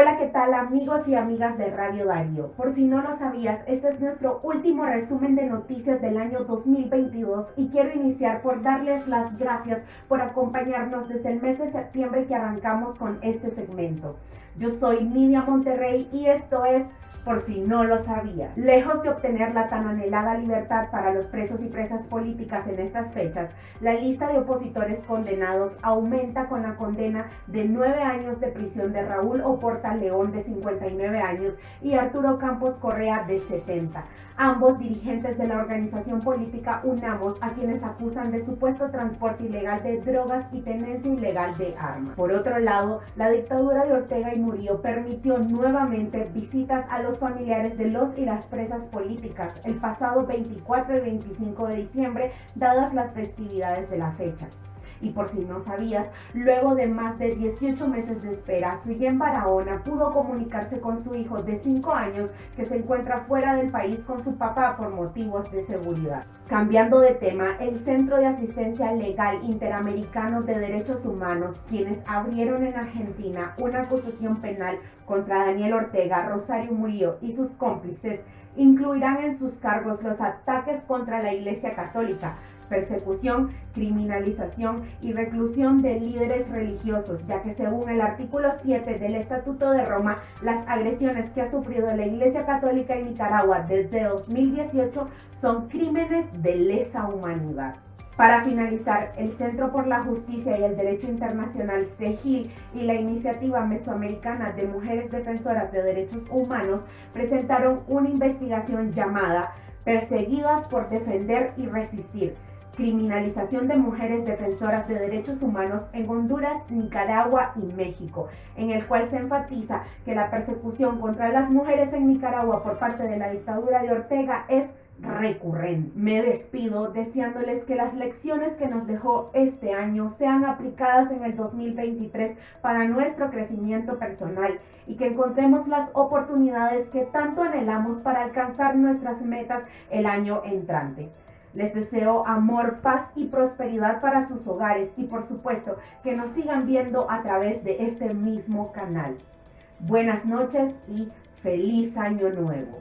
Hola, ¿qué tal amigos y amigas de Radio Darío? Por si no lo sabías, este es nuestro último resumen de noticias del año 2022 y quiero iniciar por darles las gracias por acompañarnos desde el mes de septiembre que arrancamos con este segmento. Yo soy Nidia Monterrey y esto es por si no lo sabía. Lejos de obtener la tan anhelada libertad para los presos y presas políticas en estas fechas, la lista de opositores condenados aumenta con la condena de nueve años de prisión de Raúl Oporta León de 59 años y Arturo Campos Correa de 70 ambos dirigentes de la organización política UNAMOS, a quienes acusan de supuesto transporte ilegal de drogas y tenencia ilegal de armas. Por otro lado, la dictadura de Ortega y Murillo permitió nuevamente visitas a los familiares de los y las presas políticas el pasado 24 y 25 de diciembre, dadas las festividades de la fecha. Y por si no sabías, luego de más de 18 meses de espera, Suyen Barahona pudo comunicarse con su hijo de 5 años que se encuentra fuera del país con su papá por motivos de seguridad. Cambiando de tema, el Centro de Asistencia Legal Interamericano de Derechos Humanos, quienes abrieron en Argentina una acusación penal contra Daniel Ortega, Rosario Murillo y sus cómplices, incluirán en sus cargos los ataques contra la Iglesia Católica, persecución, criminalización y reclusión de líderes religiosos, ya que según el artículo 7 del Estatuto de Roma, las agresiones que ha sufrido la Iglesia Católica en Nicaragua desde 2018 son crímenes de lesa humanidad. Para finalizar, el Centro por la Justicia y el Derecho Internacional CEGIL y la Iniciativa Mesoamericana de Mujeres Defensoras de Derechos Humanos presentaron una investigación llamada Perseguidas por Defender y Resistir, criminalización de mujeres defensoras de derechos humanos en Honduras, Nicaragua y México, en el cual se enfatiza que la persecución contra las mujeres en Nicaragua por parte de la dictadura de Ortega es recurrente. Me despido deseándoles que las lecciones que nos dejó este año sean aplicadas en el 2023 para nuestro crecimiento personal y que encontremos las oportunidades que tanto anhelamos para alcanzar nuestras metas el año entrante. Les deseo amor, paz y prosperidad para sus hogares y por supuesto que nos sigan viendo a través de este mismo canal. Buenas noches y feliz año nuevo.